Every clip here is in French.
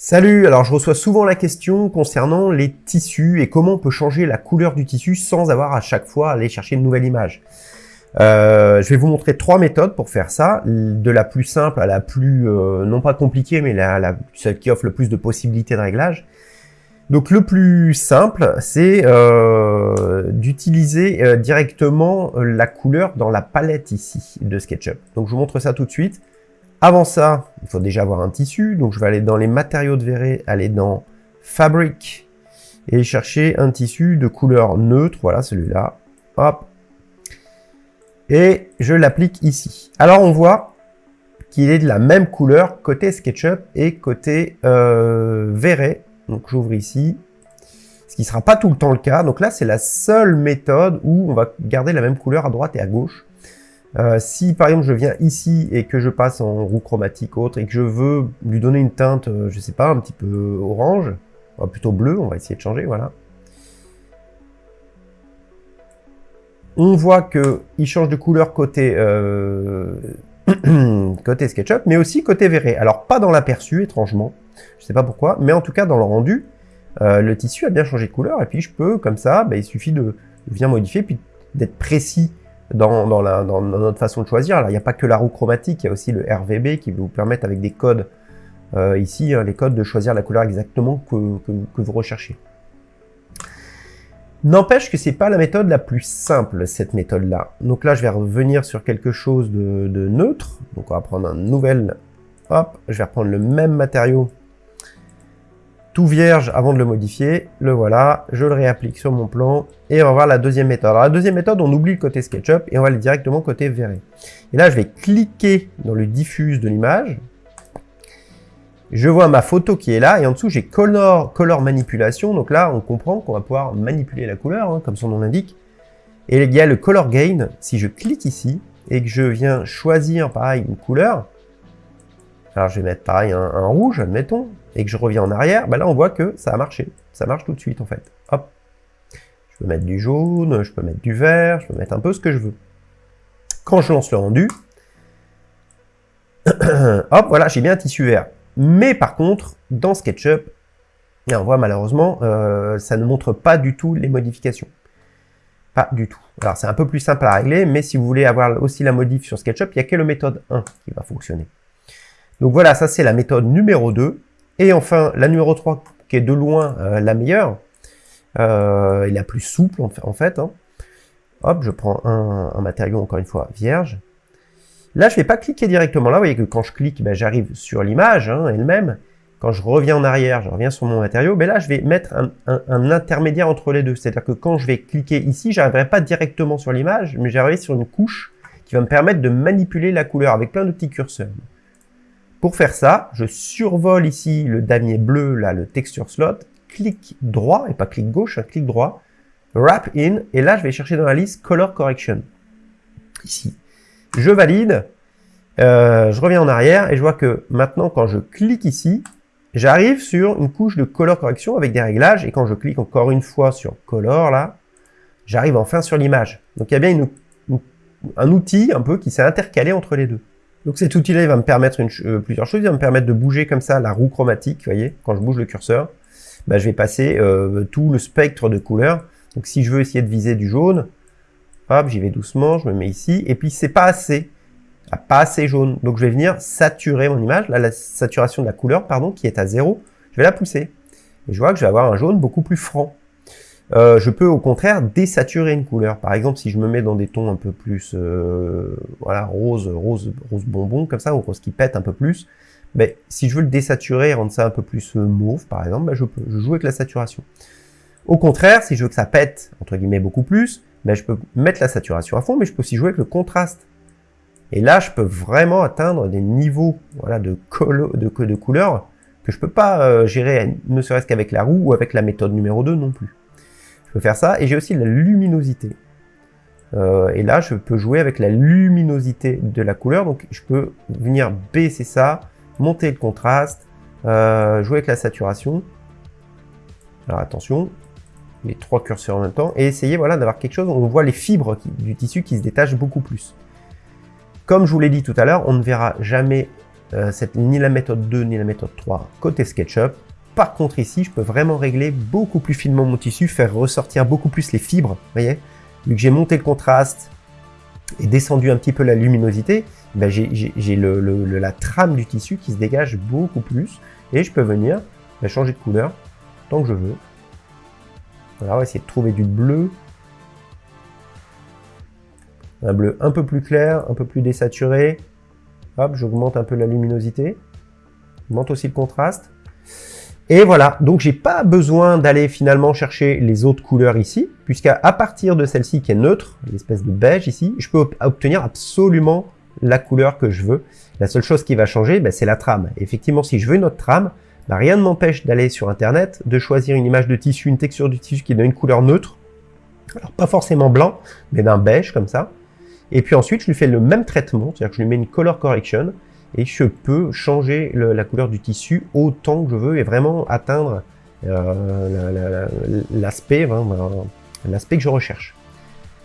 Salut, alors je reçois souvent la question concernant les tissus et comment on peut changer la couleur du tissu sans avoir à chaque fois à aller chercher une nouvelle image. Euh, je vais vous montrer trois méthodes pour faire ça, de la plus simple à la plus, euh, non pas compliquée, mais la, celle qui offre le plus de possibilités de réglage. Donc le plus simple, c'est euh, d'utiliser directement la couleur dans la palette ici de SketchUp. Donc je vous montre ça tout de suite. Avant ça, il faut déjà avoir un tissu. Donc, je vais aller dans les matériaux de verre, aller dans Fabric et chercher un tissu de couleur neutre. Voilà, celui-là. Hop. Et je l'applique ici. Alors, on voit qu'il est de la même couleur côté SketchUp et côté euh. Donc, j'ouvre ici. Ce qui ne sera pas tout le temps le cas. Donc là, c'est la seule méthode où on va garder la même couleur à droite et à gauche. Euh, si par exemple je viens ici et que je passe en roue chromatique autre et que je veux lui donner une teinte, euh, je sais pas, un petit peu orange, plutôt bleu, on va essayer de changer, voilà. On voit que il change de couleur côté euh, côté SketchUp, mais aussi côté verré. Alors pas dans l'aperçu, étrangement, je sais pas pourquoi, mais en tout cas dans le rendu, le tissu a bien changé de couleur et puis je peux comme ça, bah, il suffit de, de venir modifier puis d'être précis dans, notre façon de choisir. il n'y a pas que la roue chromatique, il y a aussi le RVB qui vous permettre avec des codes, euh, ici, hein, les codes de choisir la couleur exactement que, vous recherchez. N'empêche que c'est pas la méthode la plus simple, cette méthode-là. Donc là, je vais revenir sur quelque chose de, de, neutre. Donc on va prendre un nouvel... Hop, je vais reprendre le même matériau vierge avant de le modifier. Le voilà, je le réapplique sur mon plan et on va voir la deuxième méthode. La deuxième méthode, on oublie le côté SketchUp et on va aller directement côté verré. Et là, je vais cliquer dans le diffuse de l'image. Je vois ma photo qui est là et en dessous, j'ai color, color manipulation. Donc là, on comprend qu'on va pouvoir manipuler la couleur, hein, comme son nom l'indique. Et il y a le color gain. Si je clique ici et que je viens choisir, pareil, une couleur, alors je vais mettre pareil un rouge, admettons, et que je reviens en arrière, bah là on voit que ça a marché. Ça marche tout de suite en fait. Hop. Je peux mettre du jaune, je peux mettre du vert, je peux mettre un peu ce que je veux. Quand je lance le rendu, hop, voilà, j'ai bien un tissu vert. Mais par contre, dans SketchUp, et on voit malheureusement, euh, ça ne montre pas du tout les modifications. Pas du tout. Alors c'est un peu plus simple à régler, mais si vous voulez avoir aussi la modif sur SketchUp, il n'y a que la méthode 1 qui va fonctionner. Donc voilà, ça c'est la méthode numéro 2. Et enfin, la numéro 3, qui est de loin euh, la meilleure, euh, et la plus souple en fait. Hein. Hop, je prends un, matériau, encore une fois, vierge. Là, je ne vais pas cliquer directement là. Vous voyez que quand je clique, ben, j'arrive sur l'image hein, elle-même. Quand je reviens en arrière, je reviens sur mon matériau. Mais là, je vais mettre un, intermédiaire entre les deux. C'est-à-dire que quand je vais cliquer ici, je n'arriverai pas directement sur l'image, mais j'arriverai sur une couche qui va me permettre de manipuler la couleur avec plein de petits curseurs. Pour faire ça, je survole ici le damier bleu, là, le texture slot, clic droit, et pas clic gauche, un clic droit, wrap in, et là, je vais chercher dans la liste color correction. Ici. Je valide, euh, je reviens en arrière, et je vois que maintenant, quand je clique ici, j'arrive sur une couche de color correction avec des réglages, et quand je clique encore une fois sur color, là, j'arrive enfin sur l'image. Donc il y a bien un outil un peu qui s'est intercalé entre les deux. Donc cet outil-là, il va me permettre euh, plusieurs choses. Il va me permettre de bouger comme ça la roue chromatique, vous voyez, quand je bouge le curseur, bah, je vais passer euh, tout le spectre de couleurs. Donc si je veux essayer de viser du jaune, hop, j'y vais doucement, je me mets ici, et puis c'est pas assez, ah, pas assez jaune. Donc je vais venir saturer mon image, là la saturation de la couleur, pardon, qui est à zéro, je vais la pousser. Et je vois que je vais avoir un jaune beaucoup plus franc. Euh, je peux au contraire désaturer une couleur. Par exemple, si je me mets dans des tons un peu plus euh, voilà, rose, rose, rose bonbon, comme ça, ou rose qui pète un peu plus, mais si je veux le désaturer et rendre ça un peu plus euh, mauve, par exemple, ben, je peux je joue avec la saturation. Au contraire, si je veux que ça pète, entre guillemets, beaucoup plus, ben, je peux mettre la saturation à fond, mais je peux aussi jouer avec le contraste. Et là, je peux vraiment atteindre des niveaux voilà, de, de, de couleurs que je peux pas gérer, ne serait-ce qu'avec la roue ou avec la méthode numéro 2 non plus. Je peux faire ça. Et j'ai aussi la luminosité. Euh, et là, je peux jouer avec la luminosité de la couleur. Donc, je peux venir baisser ça, monter le contraste, euh, jouer avec la saturation. Alors, attention, les trois curseurs en même temps. Et essayer voilà, d'avoir quelque chose où on voit les fibres du tissu qui se détachent beaucoup plus. Comme je vous l'ai dit tout à l'heure, on ne verra jamais euh, ni la méthode 2 ni la méthode 3 côté SketchUp. Par contre ici, je peux vraiment régler beaucoup plus finement mon tissu, faire ressortir beaucoup plus les fibres, voyez Vu que j'ai monté le contraste et descendu un petit peu la luminosité, ben j'ai la trame du tissu qui se dégage beaucoup plus. Et je peux venir ben changer de couleur tant que je veux. Voilà, on va essayer de trouver du bleu. Un bleu un peu plus clair, un peu plus désaturé. Hop, j'augmente un peu la luminosité. J'augmente aussi le contraste. Et voilà, donc j'ai pas besoin d'aller finalement chercher les autres couleurs ici, puisqu'à partir de celle-ci qui est neutre, l'espèce de beige ici, je peux obtenir absolument la couleur que je veux. La seule chose qui va changer, ben, c'est la trame. Effectivement, si je veux une autre trame, ben, rien ne m'empêche d'aller sur Internet, de choisir une image de tissu, une texture du tissu qui donne une couleur neutre. Alors pas forcément blanc, mais d'un beige comme ça. Et puis ensuite, je lui fais le même traitement, c'est-à-dire que je lui mets une color correction, et je peux changer la couleur du tissu autant que je veux et vraiment atteindre euh, l'aspect l'aspect que je recherche.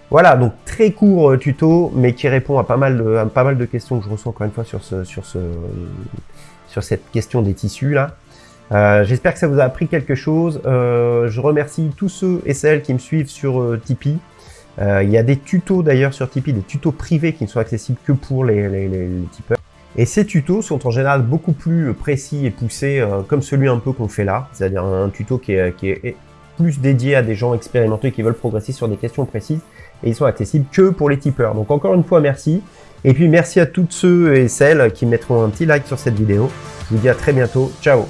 Voilà, donc très court euh, tuto, mais qui répond à pas mal de, pas mal de questions que je reçois encore une fois sur, sur, sur cette question des tissus là. Euh, j'espère que ça vous a appris quelque chose. je remercie tous ceux et celles qui me suivent sur Tipeee. il y a des tutos d'ailleurs sur Tipeee, des tutos privés qui ne sont accessibles que pour les, les tipeurs. Et ces tutos sont en général beaucoup plus précis et poussés, euh, comme celui un peu qu'on fait là, c'est-à-dire un tuto qui est, qui est, plus dédié à des gens expérimentés qui veulent progresser sur des questions précises, et ils sont accessibles que pour les tipeurs. Donc encore une fois, merci. Et puis merci à toutes ceux et celles qui mettront un petit like sur cette vidéo. Je vous dis à très bientôt. Ciao